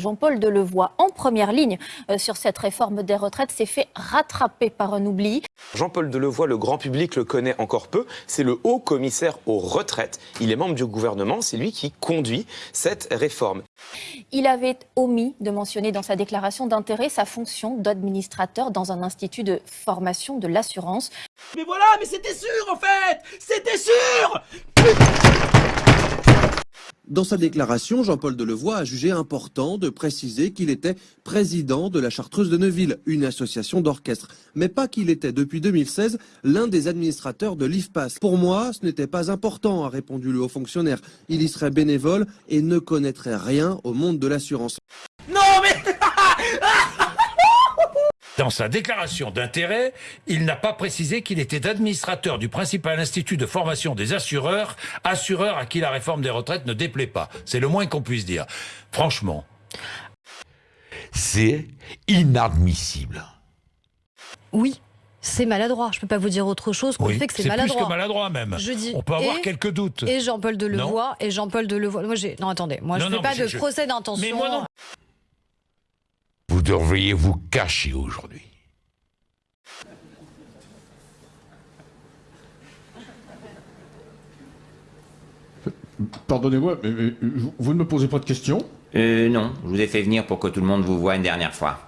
Jean-Paul Delevoye, en première ligne euh, sur cette réforme des retraites, s'est fait rattraper par un oubli. Jean-Paul Delevoye, le grand public le connaît encore peu, c'est le haut commissaire aux retraites. Il est membre du gouvernement, c'est lui qui conduit cette réforme. Il avait omis de mentionner dans sa déclaration d'intérêt sa fonction d'administrateur dans un institut de formation de l'assurance. Mais voilà, mais c'était sûr en fait C'était sûr dans sa déclaration, Jean-Paul Delevoye a jugé important de préciser qu'il était président de la Chartreuse de Neuville, une association d'orchestre, mais pas qu'il était depuis 2016 l'un des administrateurs de l'IFPAS. Pour moi, ce n'était pas important, a répondu le haut fonctionnaire. Il y serait bénévole et ne connaîtrait rien au monde de l'assurance. Non mais Dans sa déclaration d'intérêt, il n'a pas précisé qu'il était administrateur du principal institut de formation des assureurs, assureurs à qui la réforme des retraites ne déplaît pas. C'est le moins qu'on puisse dire. Franchement. C'est inadmissible. Oui, c'est maladroit. Je ne peux pas vous dire autre chose qu'on Oui, fait que c'est c'est plus maladroit. que maladroit même. Je dis On peut avoir et- quelques doutes. Et Jean-Paul Delevoye, et Jean-Paul Delevoye. Moi, j'ai. Non, attendez, moi, je ne fais non, pas de je- procès d'intention. Mais moi non. Vous devriez vous cacher aujourd'hui. Pardonnez-moi, mais, mais vous ne me posez pas de questions? Euh, non, je vous ai fait venir pour que tout le monde vous voie une dernière fois.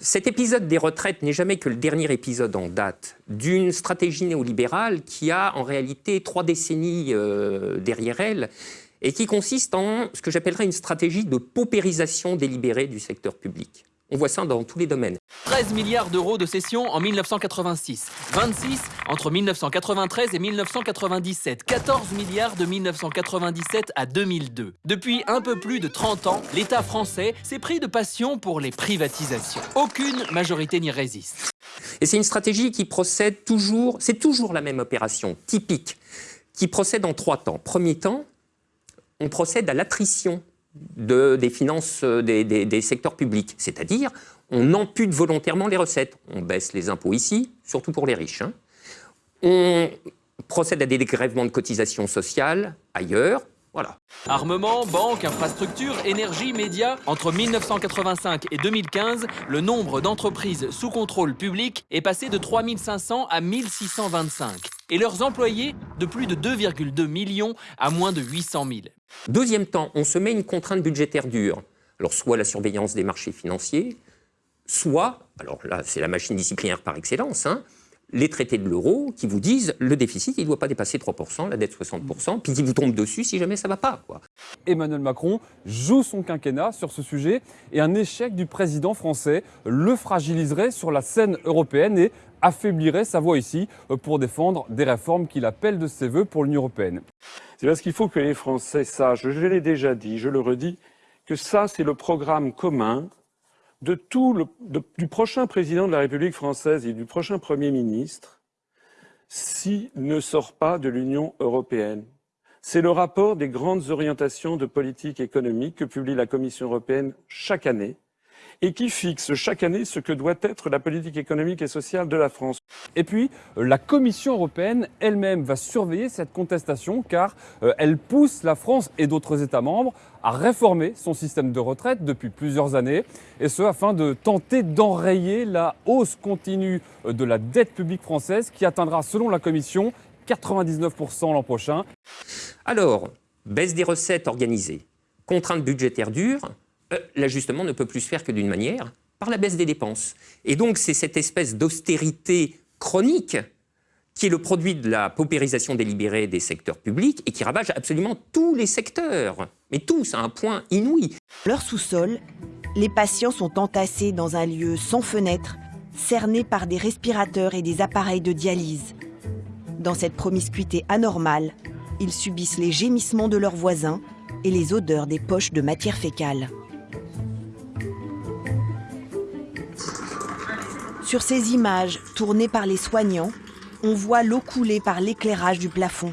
Cet épisode des retraites n'est jamais que le dernier épisode en date d'une stratégie néolibérale qui a en réalité trois décennies euh, derrière elle et qui consiste en ce que j'appellerais une stratégie de paupérisation délibérée du secteur public. On voit ça dans tous les domaines. 13 milliards d'euros de cessions en 1986, 26 entre 1993 et 1997, 14 milliards de 1997 à 2002. Depuis un peu plus de 30 ans, l'État français s'est pris de passion pour les privatisations. Aucune majorité n'y résiste. Et c'est une stratégie qui procède toujours, c'est toujours la même opération typique, qui procède en trois temps. Premier temps, on procède à l'attrition de- des finances euh, des secteurs publics, c'est-à-dire on ampute volontairement les recettes. On baisse les impôts ici, surtout pour les riches. hein. On procède à des dégrèvements de cotisations sociales ailleurs. Voilà. Armement, banque, infrastructure, énergie, médias. Entre 1985 et 2015, le nombre d'entreprises sous contrôle public est passé de 3500 à 1625. Et leurs employés de plus de 2,2 millions à moins de 800 000. Deuxième temps, on se met une contrainte budgétaire dure. Alors, soit la surveillance des marchés financiers, soit, alors là, c'est la machine disciplinaire par excellence, hein, les traités de l'euro qui vous disent le déficit, il ne doit pas dépasser 3%, la dette 60%, puis qui vous tombe dessus si jamais ça ne va pas. Quoi. Emmanuel Macron joue son quinquennat sur ce sujet et un échec du président français le fragiliserait sur la scène européenne et affaiblirait sa voix ici pour défendre des réformes qu'il appelle de ses voeux pour l'Union européenne. C'est parce qu'il faut que les Français sachent, je l'ai déjà dit, je le redis, que ça, c'est le programme commun de tout le, du prochain président de la République française et du prochain Premier ministre s'il ne sort pas de l'Union européenne. C'est le rapport des grandes orientations de politique économique que publie la Commission européenne chaque année et qui fixe chaque année ce que doit être la politique économique et sociale de la France. Et puis, la Commission européenne elle-même va surveiller cette contestation car euh, elle pousse la France et d'autres États membres à réformer son système de retraite depuis plusieurs années, et ce afin de tenter d'enrayer la hausse continue euh, de la dette publique française qui atteindra, selon la Commission, 99% l'an prochain. Alors, baisse des recettes organisées, contrainte budgétaire dure, euh, l'ajustement ne peut plus se faire que d'une manière, par la baisse des dépenses. Et donc, c'est cette espèce d'austérité chronique qui est le produit de la paupérisation délibérée des secteurs publics et qui ravage absolument tous les secteurs, mais tous à un point inouï. Leur sous-sol, les patients sont entassés dans un lieu sans fenêtre, cernés par des respirateurs et des appareils de dialyse. Dans cette promiscuité anormale, ils subissent les gémissements de leurs voisins et les odeurs des poches de matière fécale. Sur ces images tournées par les soignants, on voit l'eau couler par l'éclairage du plafond.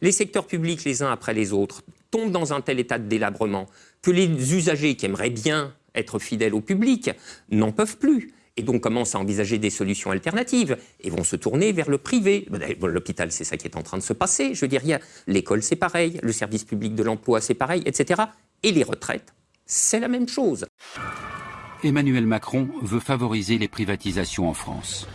Les secteurs publics, les uns après les autres, tombent dans un tel état de délabrement que les usagers qui aimeraient bien être fidèles au public n'en peuvent plus. et donc commencent à envisager des solutions alternatives et vont se tourner vers le privé. L'hôpital, c'est ça qui est en train de se passer. Je dire, l'école, c'est pareil, le service public de l'emploi, c'est pareil, etc. Et les retraites, c'est la même chose. Emmanuel Macron veut favoriser les privatisations en France.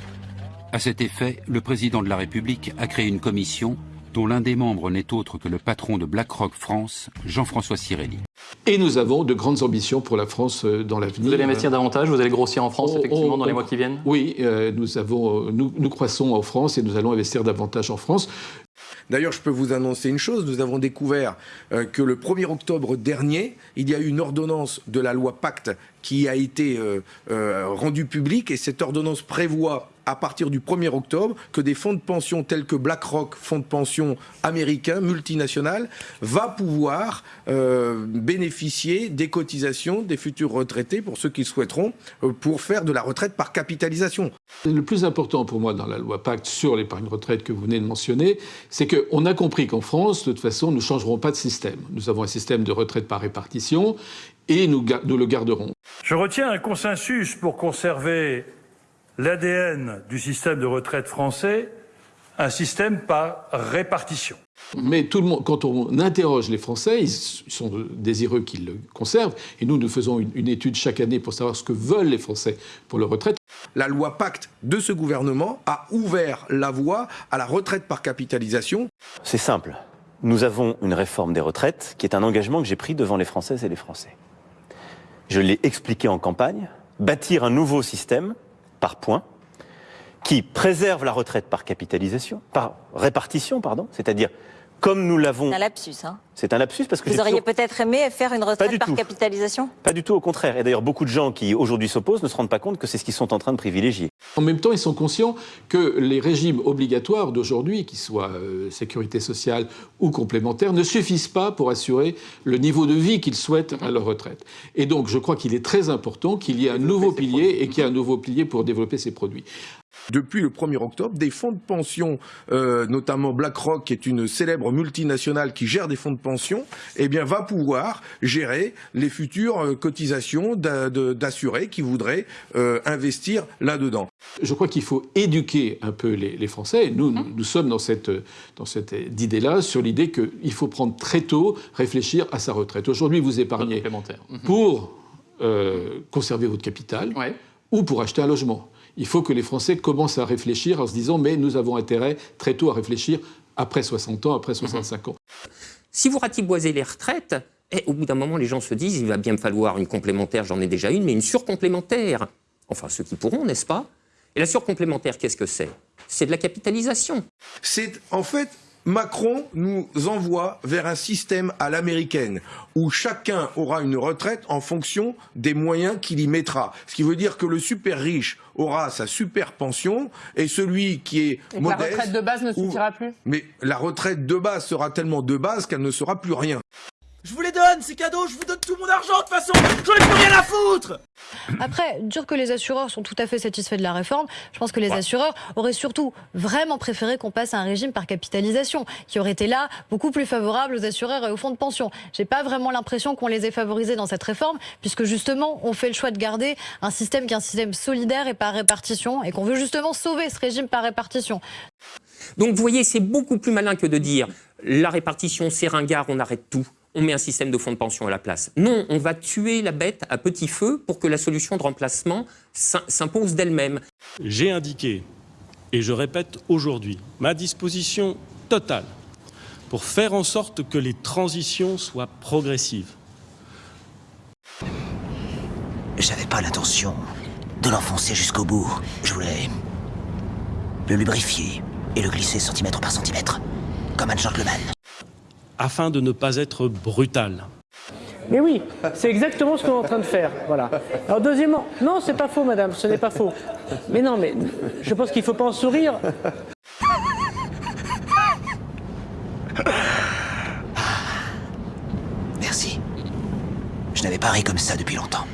À cet effet, le président de la République a créé une commission dont l'un des membres n'est autre que le patron de BlackRock France, Jean-François Cirelli. Et nous avons de grandes ambitions pour la France euh, dans l'avenir. Vous allez investir davantage, vous allez grossir en France, Oh, effectivement, oh, dans les oh, mois qui viennent? Oui, euh, nous, avons, euh, nous, nous croissons en France et nous allons investir davantage en France. D'ailleurs, je peux vous annoncer une chose, nous avons découvert euh, que le 1er octobre dernier, il y a eu une ordonnance de la loi Pacte qui a été euh, euh, rendue publique et cette ordonnance prévoit à partir du 1er octobre que des fonds de pension tels que BlackRock, fonds de pension américain, multinational, va pouvoir euh, bénéficier des cotisations des futurs retraités pour ceux qui le souhaiteront euh, pour faire de la retraite par capitalisation. Le plus important pour moi dans la loi Pacte sur l'épargne retraite que vous venez de mentionner, c'est qu'on a compris qu'en France, de toute façon, nous ne changerons pas de système. Nous avons un système de retraite par répartition et nous, le garderons. Je retiens un consensus pour conserver l'ADN du système de retraite français, un système par répartition. Mais tout le monde, quand on interroge les Français, ils sont désireux qu'ils le conservent. Et nous, nous faisons une, une étude chaque année pour savoir ce que veulent les Français pour leur retraite. La loi Pacte de ce gouvernement a ouvert la voie à la retraite par capitalisation. C'est simple. Nous avons une réforme des retraites qui est un engagement que j'ai pris devant les Françaises et les Français. Je l'ai expliqué en campagne, bâtir un nouveau système par points qui préserve la retraite par capitalisation, par répartition, pardon, c'est-à-dire comme nous l'avons. C'est un lapsus. Hein. C'est un lapsus parce que Vous auriez toujours- peut-être aimé faire une retraite par tout. capitalisation Pas du tout, au contraire. Et d'ailleurs, beaucoup de gens qui aujourd'hui s'opposent ne se rendent pas compte que c'est ce qu'ils sont en train de privilégier. En même temps, ils sont conscients que les régimes obligatoires d'aujourd'hui, qu'ils soient euh, sécurité sociale ou complémentaires, ne suffisent pas pour assurer le niveau de vie qu'ils souhaitent à leur retraite. Et donc, je crois qu'il est très important qu'il y ait un nouveau pilier et qu'il y ait un nouveau pilier pour développer ces produits. Depuis le 1er octobre, des fonds de pension, euh, notamment BlackRock, qui est une célèbre multinationale qui gère des fonds de pension, eh bien, va pouvoir gérer les futures euh, cotisations d'assurés qui voudraient euh, investir là-dedans. Je crois qu'il faut éduquer un peu les, les Français. Et Nous, nous, nous sommes dans cette, dans cette idée-là, sur l'idée qu'il faut prendre très tôt, réfléchir à sa retraite. Aujourd'hui, vous épargnez pour euh, conserver votre capital ou pour acheter un logement. Il faut que les Français commencent à réfléchir en se disant mais nous avons intérêt très tôt à réfléchir après 60 ans, après 65 ans. Si vous ratiboisez les retraites, eh, au bout d'un moment, les gens se disent il va bien me falloir une complémentaire, j'en ai déjà une, mais une surcomplémentaire. Enfin, ceux qui pourront, n'est-ce pas? Et la surcomplémentaire, qu'est-ce que c'est? C'est de la capitalisation. C'est en fait Macron nous envoie vers un système à l'américaine où chacun aura une retraite en fonction des moyens qu'il y mettra. Ce qui veut dire que le super riche aura sa super pension et celui qui est Et que la modeste. retraite de base ne suffira plus Mais la retraite de base sera tellement de base qu'elle ne sera plus rien. Je vous les donne, c'est cadeau, je vous donne tout mon argent de toute façon, j'en ai plus rien à foutre Après, dire que les assureurs sont tout à fait satisfaits de la réforme, je pense que les assureurs auraient surtout vraiment préféré qu'on passe à un régime par capitalisation, qui aurait été là beaucoup plus favorable aux assureurs et aux fonds de pension. J'ai pas vraiment l'impression qu'on les ait favorisés dans cette réforme, puisque justement, on fait le choix de garder un système qui est un système solidaire et par répartition, et qu'on veut justement sauver ce régime par répartition. Donc vous voyez, c'est beaucoup plus malin que de dire la répartition, c'est ringard, on arrête tout. On met un système de fonds de pension à la place. Non, on va tuer la bête à petit feu pour que la solution de remplacement s'im- s'impose d'elle-même. J'ai indiqué, et je répète aujourd'hui, ma disposition totale pour faire en sorte que les transitions soient progressives. J'avais pas l'intention de l'enfoncer jusqu'au bout. Je voulais le lubrifier et le glisser centimètre par centimètre, comme un gentleman. Afin de ne pas être brutal. Mais oui, c'est exactement ce qu'on est en train de faire. Voilà. Alors deuxièmement, non, c'est pas faux, madame, ce n'est pas faux. Mais non, mais je pense qu'il ne faut pas en sourire. Merci. Je n'avais pas ri comme ça depuis longtemps.